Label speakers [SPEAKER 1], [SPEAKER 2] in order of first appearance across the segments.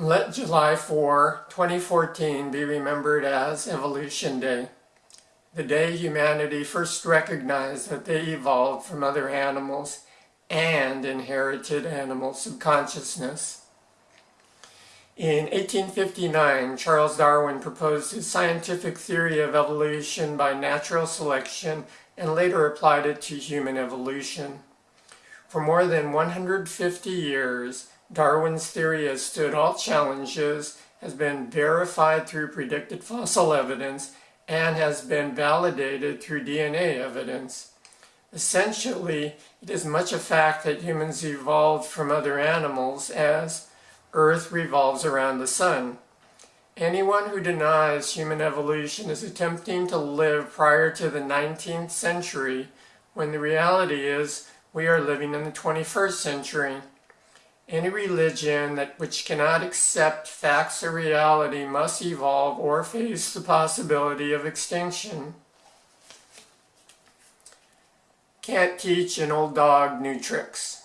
[SPEAKER 1] Let July 4, 2014 be remembered as Evolution Day, the day humanity first recognized that they evolved from other animals and inherited animal subconsciousness. In 1859, Charles Darwin proposed his scientific theory of evolution by natural selection and later applied it to human evolution. For more than 150 years, Darwin's theory has stood all challenges, has been verified through predicted fossil evidence, and has been validated through DNA evidence. Essentially, it is much a fact that humans evolved from other animals as Earth revolves around the sun. Anyone who denies human evolution is attempting to live prior to the 19th century when the reality is we are living in the 21st century. Any religion that which cannot accept facts or reality must evolve or face the possibility of extinction. Can't teach an old dog new tricks.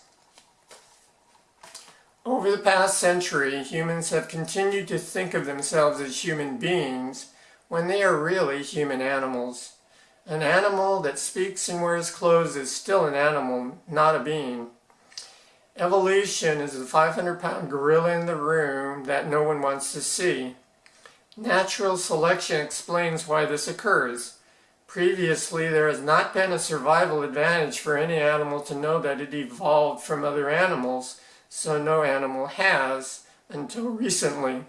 [SPEAKER 1] Over the past century, humans have continued to think of themselves as human beings when they are really human animals. An animal that speaks and wears clothes is still an animal, not a being. Evolution is the 500 pound gorilla in the room that no one wants to see. Natural selection explains why this occurs. Previously, there has not been a survival advantage for any animal to know that it evolved from other animals, so no animal has until recently.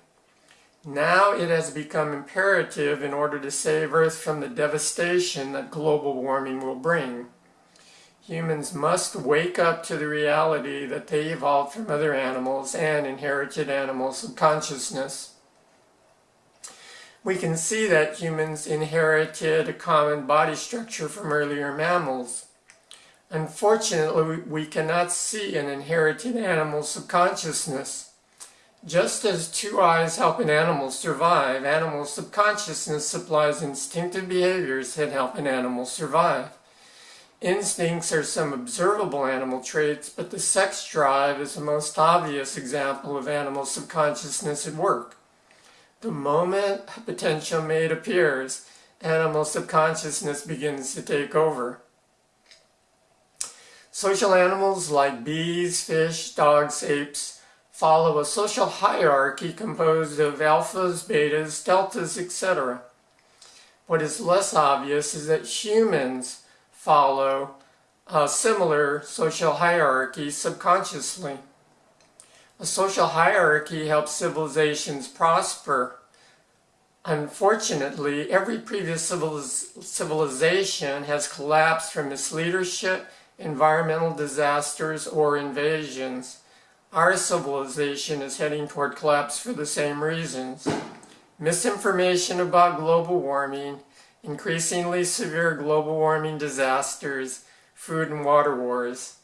[SPEAKER 1] Now it has become imperative in order to save Earth from the devastation that global warming will bring. Humans must wake up to the reality that they evolved from other animals and inherited animal subconsciousness. We can see that humans inherited a common body structure from earlier mammals. Unfortunately, we cannot see an inherited animal subconsciousness. Just as two eyes help an animal survive, animal subconsciousness supplies instinctive behaviors that help an animal survive. Instincts are some observable animal traits, but the sex drive is the most obvious example of animal subconsciousness at work. The moment a potential mate appears, animal subconsciousness begins to take over. Social animals like bees, fish, dogs, apes follow a social hierarchy composed of alphas, betas, deltas, etc. What is less obvious is that humans follow a similar social hierarchy subconsciously. A social hierarchy helps civilizations prosper. Unfortunately, every previous civilization has collapsed from misleadership, environmental disasters, or invasions. Our civilization is heading toward collapse for the same reasons. Misinformation about global warming, increasingly severe global warming disasters, food and water wars.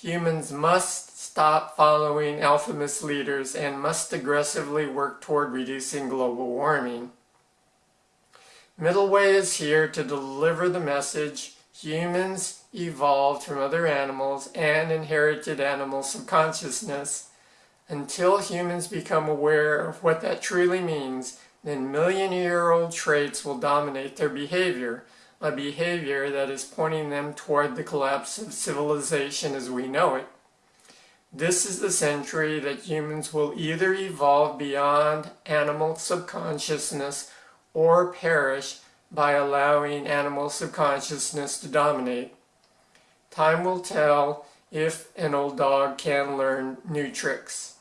[SPEAKER 1] Humans must stop following alpha misleaders and must aggressively work toward reducing global warming. Middle Way is here to deliver the message humans evolved from other animals and inherited animal subconsciousness. Until humans become aware of what that truly means, then million-year-old traits will dominate their behavior, a behavior that is pointing them toward the collapse of civilization as we know it. This is the century that humans will either evolve beyond animal subconsciousness or perish by allowing animal subconsciousness to dominate. Time will tell if an old dog can learn new tricks.